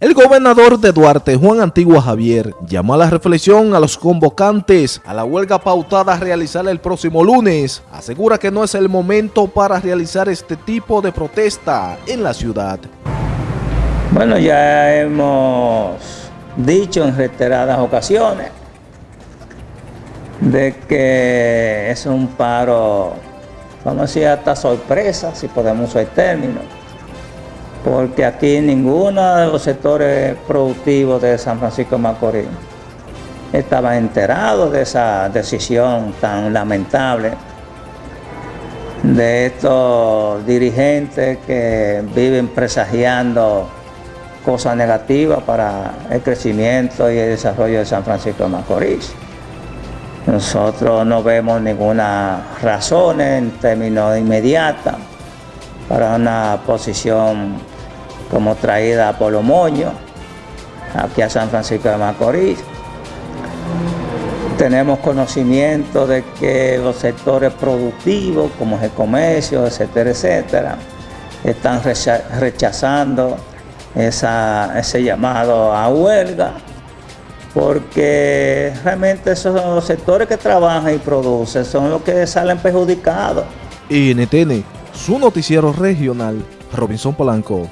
El gobernador de Duarte, Juan Antigua Javier, llamó a la reflexión a los convocantes a la huelga pautada a realizar el próximo lunes. Asegura que no es el momento para realizar este tipo de protesta en la ciudad. Bueno, ya hemos dicho en reiteradas ocasiones de que es un paro, vamos a decir hasta sorpresa, si podemos usar el término, porque aquí ninguno de los sectores productivos de San Francisco de Macorís estaba enterado de esa decisión tan lamentable de estos dirigentes que viven presagiando cosas negativas para el crecimiento y el desarrollo de San Francisco de Macorís. Nosotros no vemos ninguna razón en términos inmediatos para una posición como traída por los moños aquí a San Francisco de Macorís. Tenemos conocimiento de que los sectores productivos, como el comercio, etcétera, etcétera, están rechazando ese llamado a huelga, porque realmente esos sectores que trabajan y producen, son los que salen perjudicados. NTN, su noticiero regional, Robinson Polanco.